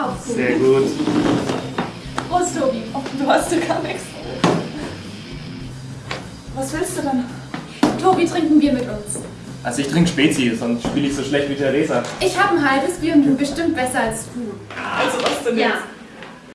Auch gut. Sehr gut. Prost, Tobi. Oh, du hast ja gar nichts. Was willst du denn? Tobi, trinken Bier mit uns. Also ich trinke Spezi, sonst spiele ich so schlecht wie Theresa. Ich habe ein halbes Bier und bin bestimmt besser als du. Also was denn Ja. jetzt?